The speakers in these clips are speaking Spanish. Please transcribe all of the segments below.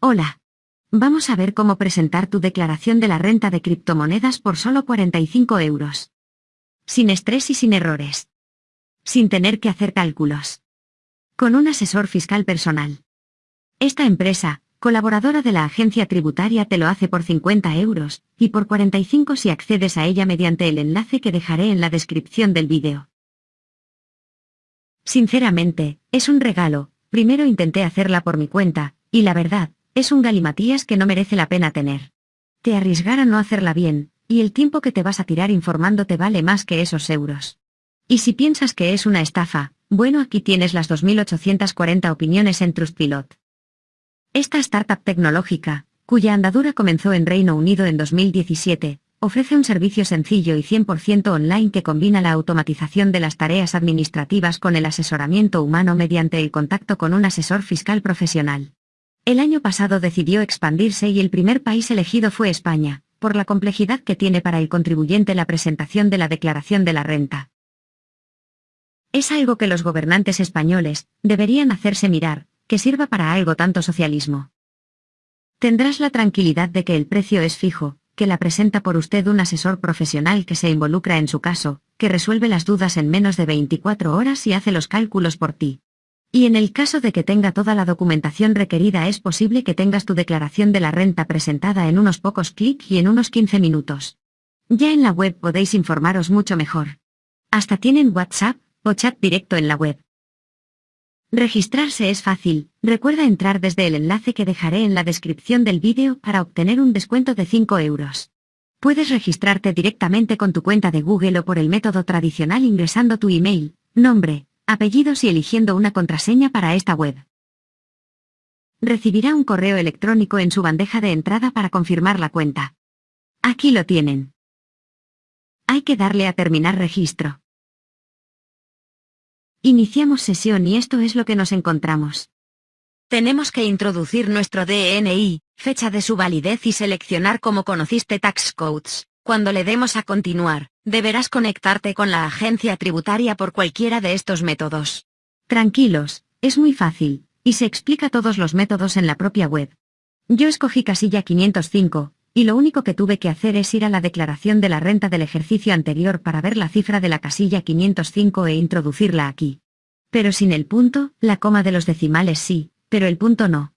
Hola. Vamos a ver cómo presentar tu declaración de la renta de criptomonedas por solo 45 euros. Sin estrés y sin errores. Sin tener que hacer cálculos. Con un asesor fiscal personal. Esta empresa, colaboradora de la agencia tributaria te lo hace por 50 euros, y por 45 si accedes a ella mediante el enlace que dejaré en la descripción del vídeo. Sinceramente, es un regalo, primero intenté hacerla por mi cuenta, y la verdad, es un galimatías que no merece la pena tener. Te arriesgar a no hacerla bien, y el tiempo que te vas a tirar informándote vale más que esos euros. Y si piensas que es una estafa, bueno aquí tienes las 2.840 opiniones en Trustpilot. Esta startup tecnológica, cuya andadura comenzó en Reino Unido en 2017, ofrece un servicio sencillo y 100% online que combina la automatización de las tareas administrativas con el asesoramiento humano mediante el contacto con un asesor fiscal profesional. El año pasado decidió expandirse y el primer país elegido fue España, por la complejidad que tiene para el contribuyente la presentación de la declaración de la renta. Es algo que los gobernantes españoles deberían hacerse mirar, que sirva para algo tanto socialismo. Tendrás la tranquilidad de que el precio es fijo, que la presenta por usted un asesor profesional que se involucra en su caso, que resuelve las dudas en menos de 24 horas y hace los cálculos por ti. Y en el caso de que tenga toda la documentación requerida es posible que tengas tu declaración de la renta presentada en unos pocos clics y en unos 15 minutos. Ya en la web podéis informaros mucho mejor. Hasta tienen WhatsApp o chat directo en la web. Registrarse es fácil, recuerda entrar desde el enlace que dejaré en la descripción del vídeo para obtener un descuento de 5 euros. Puedes registrarte directamente con tu cuenta de Google o por el método tradicional ingresando tu email, nombre, apellidos y eligiendo una contraseña para esta web. Recibirá un correo electrónico en su bandeja de entrada para confirmar la cuenta. Aquí lo tienen. Hay que darle a terminar registro. Iniciamos sesión y esto es lo que nos encontramos. Tenemos que introducir nuestro DNI, fecha de su validez y seleccionar como conociste tax codes. Cuando le demos a continuar, deberás conectarte con la agencia tributaria por cualquiera de estos métodos. Tranquilos, es muy fácil, y se explica todos los métodos en la propia web. Yo escogí casilla 505, y lo único que tuve que hacer es ir a la declaración de la renta del ejercicio anterior para ver la cifra de la casilla 505 e introducirla aquí. Pero sin el punto, la coma de los decimales sí, pero el punto no.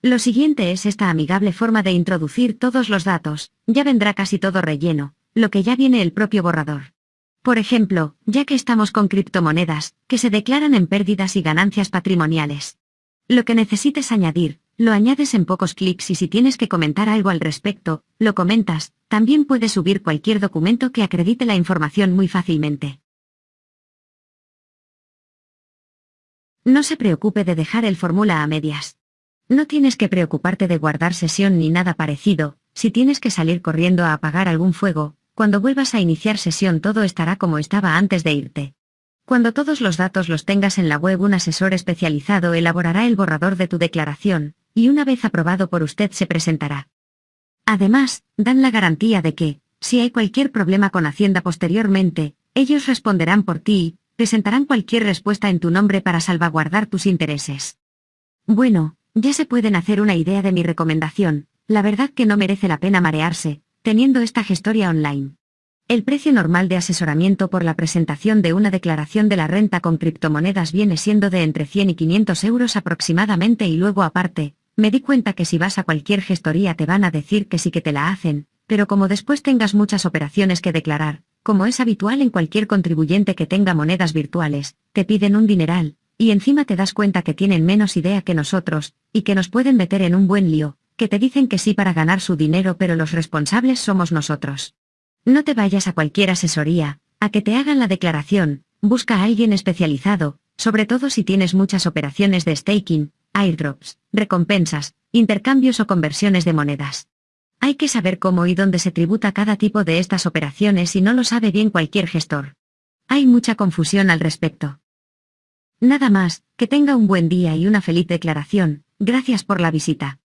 Lo siguiente es esta amigable forma de introducir todos los datos, ya vendrá casi todo relleno, lo que ya viene el propio borrador. Por ejemplo, ya que estamos con criptomonedas, que se declaran en pérdidas y ganancias patrimoniales. Lo que necesites añadir, lo añades en pocos clics y si tienes que comentar algo al respecto, lo comentas, también puedes subir cualquier documento que acredite la información muy fácilmente. No se preocupe de dejar el fórmula a medias. No tienes que preocuparte de guardar sesión ni nada parecido, si tienes que salir corriendo a apagar algún fuego, cuando vuelvas a iniciar sesión todo estará como estaba antes de irte. Cuando todos los datos los tengas en la web un asesor especializado elaborará el borrador de tu declaración, y una vez aprobado por usted se presentará. Además, dan la garantía de que, si hay cualquier problema con Hacienda posteriormente, ellos responderán por ti y presentarán cualquier respuesta en tu nombre para salvaguardar tus intereses. Bueno, ya se pueden hacer una idea de mi recomendación, la verdad que no merece la pena marearse, teniendo esta gestoria online. El precio normal de asesoramiento por la presentación de una declaración de la renta con criptomonedas viene siendo de entre 100 y 500 euros aproximadamente y luego aparte, me di cuenta que si vas a cualquier gestoría te van a decir que sí que te la hacen, pero como después tengas muchas operaciones que declarar, como es habitual en cualquier contribuyente que tenga monedas virtuales, te piden un dineral, y encima te das cuenta que tienen menos idea que nosotros, y que nos pueden meter en un buen lío, que te dicen que sí para ganar su dinero pero los responsables somos nosotros. No te vayas a cualquier asesoría, a que te hagan la declaración, busca a alguien especializado, sobre todo si tienes muchas operaciones de staking, airdrops, recompensas, intercambios o conversiones de monedas. Hay que saber cómo y dónde se tributa cada tipo de estas operaciones y no lo sabe bien cualquier gestor. Hay mucha confusión al respecto. Nada más, que tenga un buen día y una feliz declaración, gracias por la visita.